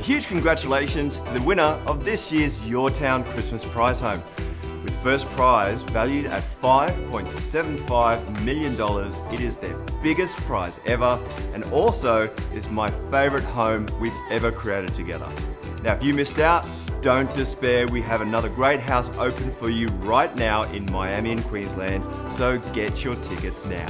A huge congratulations to the winner of this year's Your Town Christmas prize home. With first prize valued at $5.75 million, it is their biggest prize ever and also is my favourite home we've ever created together. Now if you missed out, don't despair, we have another great house open for you right now in Miami and Queensland, so get your tickets now.